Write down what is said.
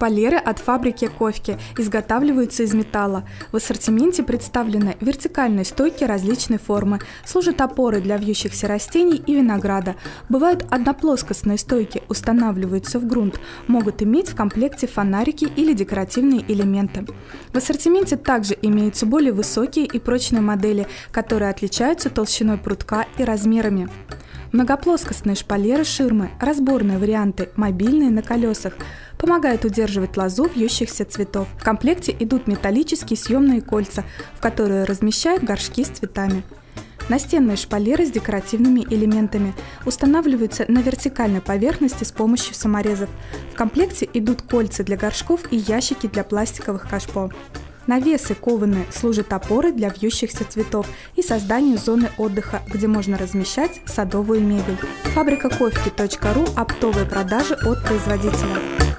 Шпалеры от фабрики Ковки изготавливаются из металла. В ассортименте представлены вертикальные стойки различной формы, служат опорой для вьющихся растений и винограда. Бывают одноплоскостные стойки, устанавливаются в грунт, могут иметь в комплекте фонарики или декоративные элементы. В ассортименте также имеются более высокие и прочные модели, которые отличаются толщиной прутка и размерами. Многоплоскостные шпалеры ширмы, разборные варианты, мобильные на колесах – помогают удерживать лозу вьющихся цветов. В комплекте идут металлические съемные кольца, в которые размещают горшки с цветами. Настенные шпалеры с декоративными элементами устанавливаются на вертикальной поверхности с помощью саморезов. В комплекте идут кольца для горшков и ящики для пластиковых кашпо. Навесы кованые служат опорой для вьющихся цветов и созданию зоны отдыха, где можно размещать садовую мебель. Фабрика кофе.ру – оптовые продажи от производителя.